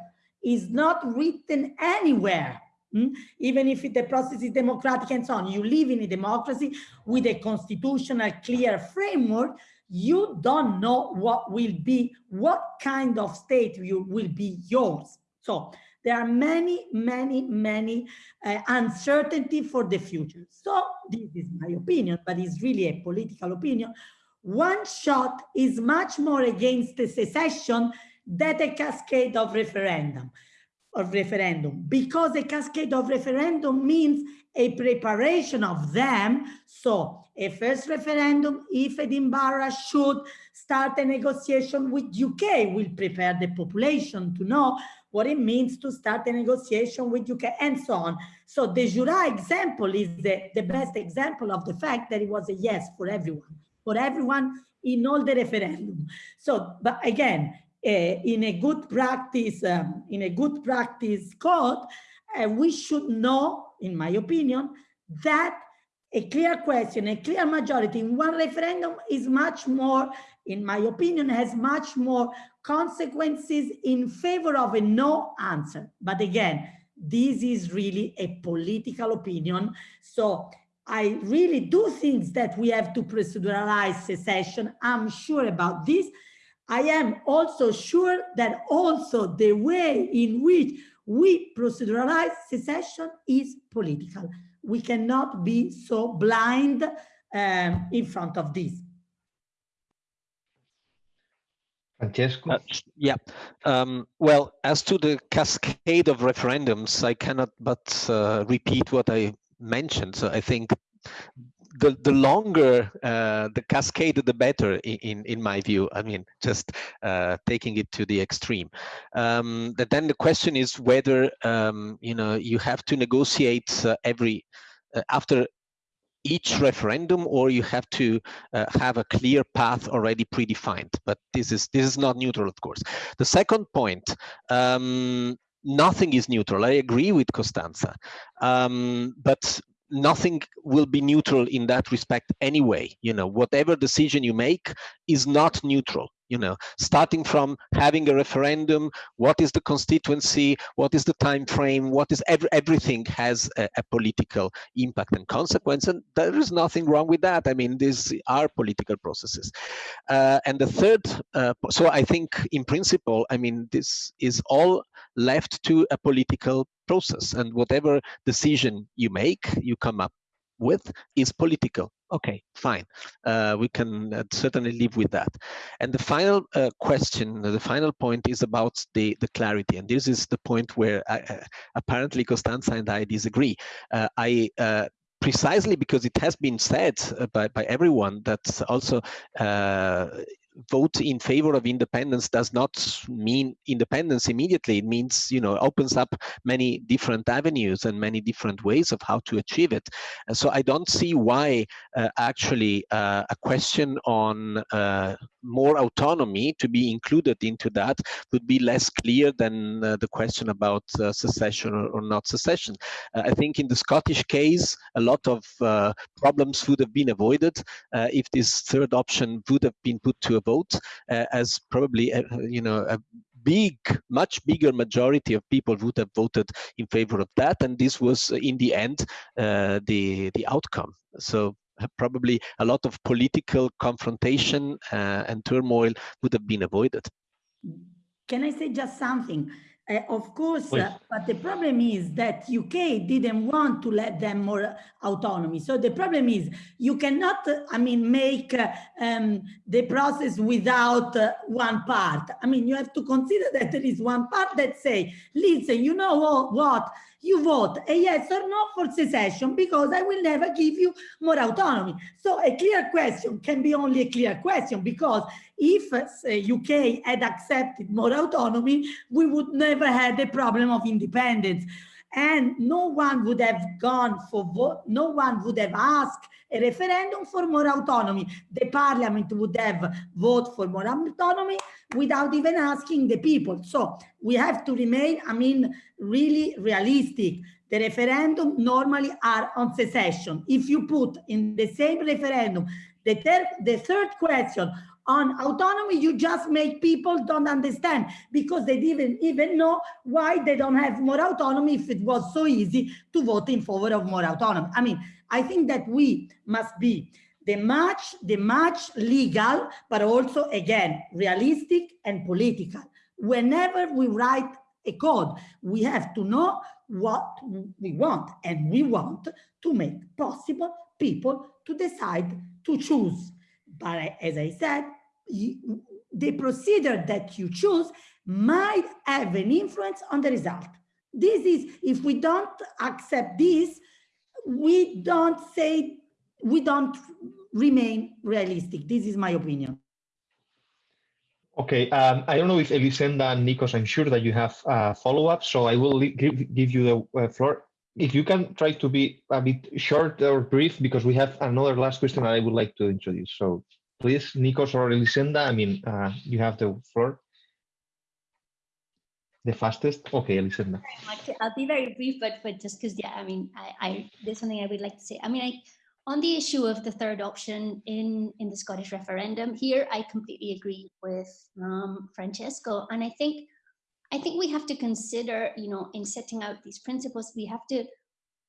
is not written anywhere. Mm? Even if the process is democratic and so on, you live in a democracy with a constitutional clear framework, you don't know what will be, what kind of state you will be yours. So there are many, many, many uh, uncertainty for the future. So this is my opinion, but it's really a political opinion. One shot is much more against the secession than a cascade of referendum of referendum because a cascade of referendum means a preparation of them. So a first referendum, if Edinburgh should start a negotiation with UK, will prepare the population to know what it means to start a negotiation with UK and so on. So the Jura example is the, the best example of the fact that it was a yes for everyone, for everyone in all the referendum. So, but again, uh, in a good practice, um, in a good practice code, uh, we should know, in my opinion, that a clear question, a clear majority in one referendum is much more, in my opinion, has much more consequences in favor of a no answer. But again, this is really a political opinion. So I really do think that we have to proceduralize secession. I'm sure about this. I am also sure that also the way in which we proceduralize secession is political. We cannot be so blind um, in front of this. Francesco? Uh, yeah. Um, well, as to the cascade of referendums, I cannot but uh, repeat what I mentioned. So I think the the longer uh, the cascade, the better. In in my view, I mean, just uh, taking it to the extreme. Um, but then the question is whether um, you know you have to negotiate uh, every uh, after each referendum or you have to uh, have a clear path already predefined but this is this is not neutral of course the second point um, nothing is neutral. I agree with costanza. Um, but nothing will be neutral in that respect anyway. You know whatever decision you make is not neutral you know. Starting from having a referendum what is the constituency what is the time frame what is every, everything has a, a, political impact and consequence and there is nothing wrong with that. I mean these are political processes. Uh, and the third uh, so i think in principle i mean this is all left to a political process and whatever decision you make you come up with is political. Okay fine. Uh, we can uh, certainly live with that. And the final uh, question the final point is about the the clarity and this is the point where I, uh, apparently Costanza and I disagree. Uh, I uh, precisely because it has been said by, by everyone that also vote in favor of independence does not mean independence immediately. It means, you know, opens up many different avenues and many different ways of how to achieve it. And so I don't see why uh, actually uh, a question on uh, more autonomy to be included into that would be less clear than uh, the question about uh, secession or, or, not secession. Uh, I think in the Scottish case, a lot of problems would have been avoided if this third option would have been put to a vote, uh, as probably you know a big, much bigger majority of people would have voted in favor of that, and this was in the end the the outcome. So probably a lot of political confrontation uh, and turmoil would have been avoided. Can I say just something? Uh, of course, uh, but the problem is that UK didn't want to let them more autonomy. So the problem is you cannot, uh, I mean, make uh, um, the process without uh, one part. I mean, you have to consider that there is one part that say, listen, you know what, what? You vote a yes or no for secession because I will never give you more autonomy. So a clear question can be only a clear question because if uh, UK had accepted more autonomy, we would never had the problem of independence. And no one would have gone for vote, no one would have asked a referendum for more autonomy. The parliament would have voted for more autonomy without even asking the people. So we have to remain, I mean, really realistic. The referendum normally are on secession. If you put in the same referendum the, third, the third question on autonomy, you just make people don't understand because they didn't even know why they don't have more autonomy if it was so easy to vote in favor of more autonomy. I mean, I think that we must be the much, the much legal, but also again, realistic and political. Whenever we write a code, we have to know what we want and we want to make possible people to decide to choose. But as I said, the procedure that you choose might have an influence on the result. This is, if we don't accept this, we don't say, we don't remain realistic. This is my opinion. Okay, um, I don't know if Elisenda and Nikos, I'm sure that you have uh, follow-up, so I will give, give you the uh, floor. If you can try to be a bit short or brief, because we have another last question that I would like to introduce. So please, Nikos or Elisenda, I mean, uh, you have the floor. The fastest? Okay, Elisenda. I'll be very brief, but but just because, yeah, I mean, I, I there's something I would like to say. I mean, I, on the issue of the third option in, in the Scottish referendum, here I completely agree with um, Francesco. And I think I think we have to consider, you know, in setting out these principles, we have to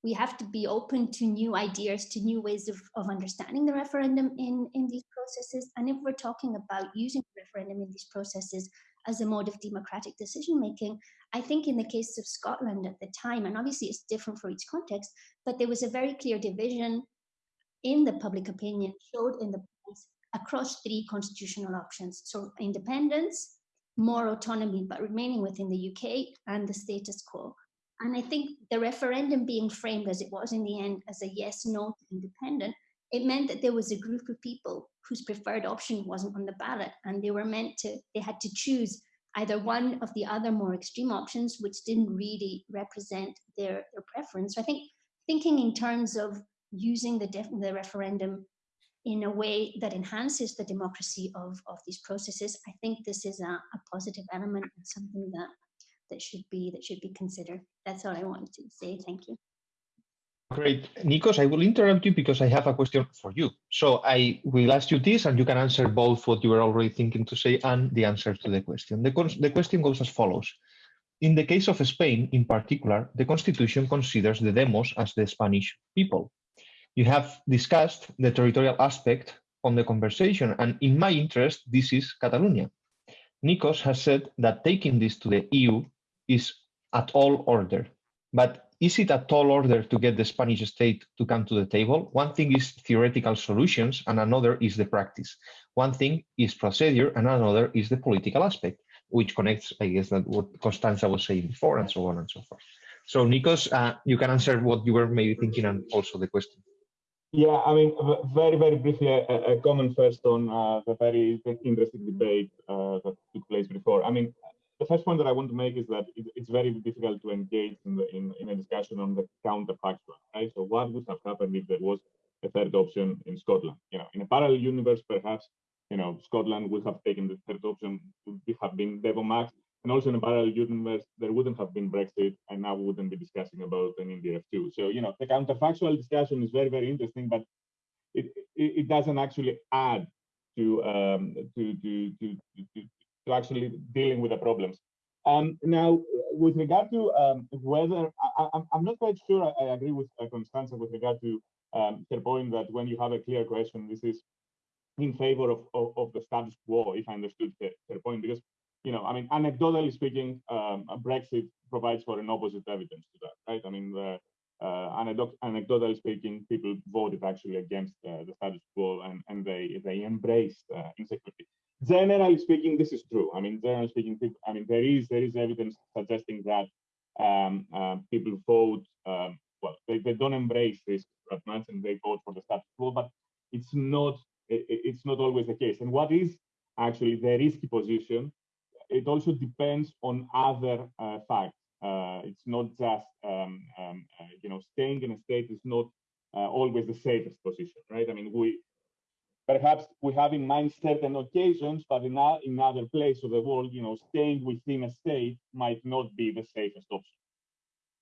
we have to be open to new ideas, to new ways of, of understanding the referendum in, in these processes. And if we're talking about using the referendum in these processes as a mode of democratic decision making, I think in the case of Scotland at the time, and obviously it's different for each context, but there was a very clear division in the public opinion showed in the across three constitutional options. So independence, more autonomy, but remaining within the UK and the status quo. And I think the referendum being framed as it was in the end as a yes, no independent, it meant that there was a group of people whose preferred option wasn't on the ballot and they were meant to, they had to choose either one of the other more extreme options, which didn't really represent their, their preference. So I think thinking in terms of using the, the referendum in a way that enhances the democracy of, of these processes, I think this is a, a positive element and something that that should be that should be considered. That's all I wanted to say. Thank you. Great. Nikos, I will interrupt you because I have a question for you. So I will ask you this and you can answer both what you were already thinking to say and the answer to the question. The, the question goes as follows. In the case of Spain, in particular, the constitution considers the demos as the Spanish people. You have discussed the territorial aspect on the conversation, and in my interest, this is Catalonia. Nikos has said that taking this to the EU is at all order. But is it at all order to get the Spanish state to come to the table? One thing is theoretical solutions and another is the practice. One thing is procedure and another is the political aspect, which connects, I guess, that what Constanza was saying before and so on and so forth. So Nikos, uh, you can answer what you were maybe thinking and also the question. Yeah, I mean, very, very briefly, a, a comment first on uh, the very interesting debate uh, that took place before. I mean, the first point that I want to make is that it, it's very difficult to engage in, the, in, in, a discussion on the counterfactual, right? So what would have happened if there was a third option in Scotland? You know, in a parallel universe, perhaps you know, Scotland would have taken the third option, would have been Devo Max. And also in a parallel universe, there wouldn't have been Brexit, and now we wouldn't be discussing about an IndyRef2. So, you know, the counterfactual discussion is very, very interesting, but it, it, it doesn't actually add to, um, to, to, to, to, to actually dealing with the problems. Um, now, with regard to um, whether, I, am not quite sure I, I agree with uh, Constanza with regard to um, her point that when you have a clear question, this is in favor of, of, of the status quo, if I understood her, her, point, because, you know, I mean, anecdotally speaking, um, Brexit provides for an opposite evidence to that, right? I mean, the, uh, anecdotally speaking, people voted actually against uh, the status quo and, and they, they embraced uh, insecurity. Generally speaking, this is true. I mean, generally speaking, people, I mean, there is there is evidence suggesting that um, uh, people vote, um, well, they, they don't embrace risk that much and they vote for the status quo, but it's not it, it's not always the case. And what is actually the risky position? It also depends on other uh, facts. Uh, it's not just um, um, uh, you know staying in a state is not uh, always the safest position, right? I mean, we perhaps we have in mind certain occasions, but in, in other places of the world, you know, staying within a state might not be the safest option.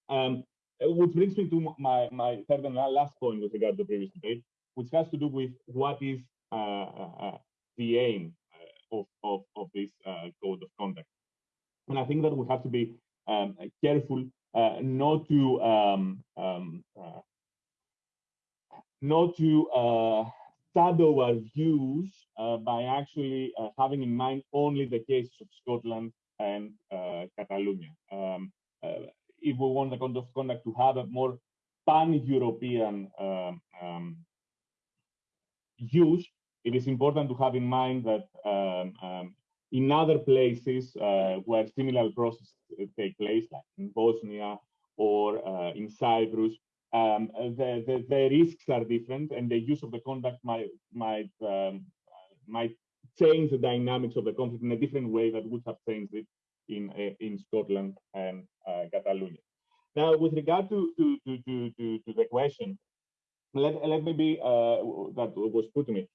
Um, which brings me to my, my third and last point with regard to the previous debate, which has to do with what is uh, uh, uh the aim of, of, of this uh, code of conduct. And I think that we have to be um, careful not to um, um, not to shadow our views uh, by actually uh, having in mind only the cases of Scotland and uh, Catalonia. Um, if we want the code of conduct to have a more pan-European um, um, use, it is important to have in mind that um, um, in other places uh, where similar processes take place, like in Bosnia or uh, in Cyprus, um, the, the, the, risks are different and the use of the conduct might, might, um, might change the dynamics of the conflict in a different way that would have changed it in, uh, in Scotland and uh, Catalonia. Now, with regard to, to, to, to, to, the question, let, let me be, uh, that was put to me.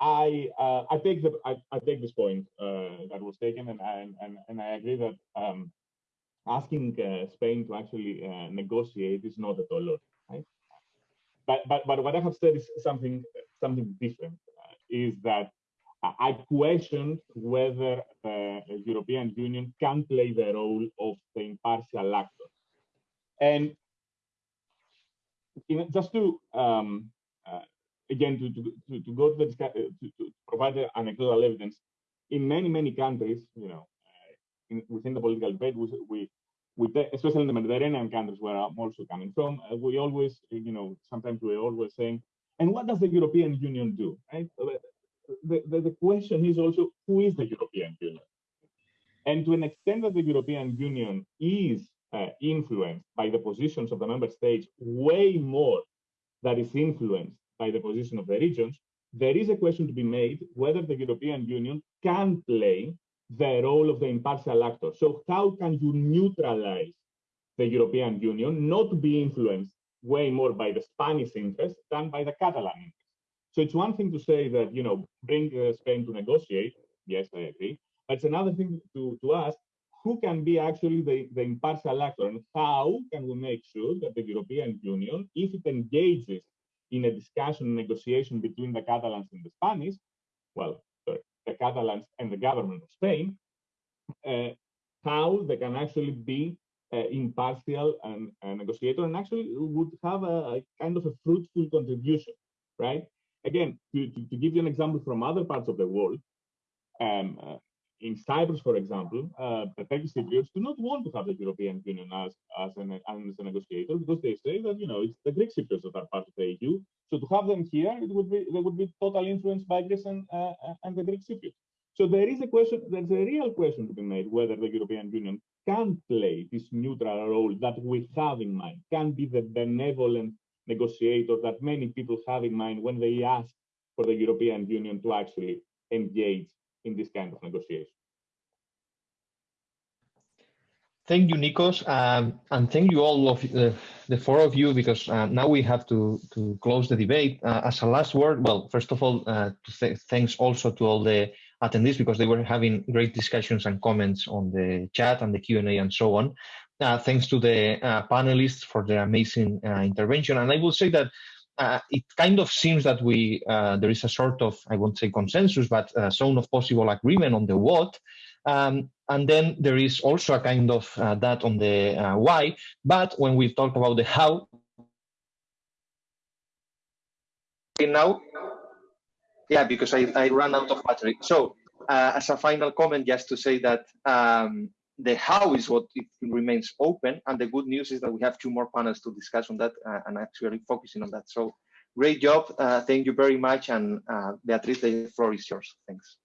I uh, I take the I, I take this point uh, that was taken, and I and, and I agree that um, asking uh, Spain to actually uh, negotiate is not at all right? But but but what I have said is something something different. Uh, is that I questioned whether the European Union can play the role of the impartial actor, and know, just to um, uh, again to, to, to go to the uh, to, to provide anecdotal evidence in many many countries, you know, in, within the political debate, we, we, we especially in the Mediterranean countries where I'm also coming from, uh, we always, you know, sometimes we're always saying, and what does the European Union do? Right? The, the, the question is also, who is the European Union? And to an extent that the European Union is uh, influenced by the positions of the member states way more that is influenced by the position of the regions, there is a question to be made whether the European Union can play the role of the impartial actor. So how can you neutralize the European Union not be influenced way more by the Spanish interest than by the Catalan interest? So it's one thing to say that, you know, bring uh, Spain to negotiate. Yes, I agree. But it's another thing to, to ask, who can be actually the, the impartial actor and how can we make sure that the European Union, if it engages in a discussion, and negotiation between the Catalans and the Spanish, well, sorry, the Catalans and the government of Spain, uh, how they can actually be uh, impartial and, and negotiator and actually would have a, a, kind of a fruitful contribution, right? Again, to, to, to, give you an example from other parts of the world, um, uh, in Cyprus, for example, uh, the Turkish Cypriots do not want to have the European Union as as an as a negotiator because they say that you know it's the Greek Cypriots that are part of the EU. So to have them here, it would be they would be totally influenced by Greece and uh, and the Greek Cypriots. So there is a question, there's a real question to be made whether the European Union can play this neutral role that we have in mind, can be the benevolent negotiator that many people have in mind when they ask for the European Union to actually engage in this kind of negotiation. Thank you, Nikos, um, and thank you all of the, the four of you because uh, now we have to to close the debate. Uh, as a last word, well, first of all, uh, th thanks also to all the attendees because they were having great discussions and comments on the chat and the Q and so on. Uh, thanks to the uh, panelists for their amazing uh, intervention, and I will say that. It kind of seems that we there is a sort of I won't say consensus, but a zone of possible agreement on the what, um, and then there is also a kind of uh, that on the uh, why. But when we talk about the how, now, yeah, because I, I ran out of battery. So uh, as a final comment, just to say that um, the how is what it remains open. And the good news is that we have two more panels to discuss on that uh, and actually focusing on that. So great job. Uh, thank you very much. And uh, Beatriz, the floor is yours. Thanks.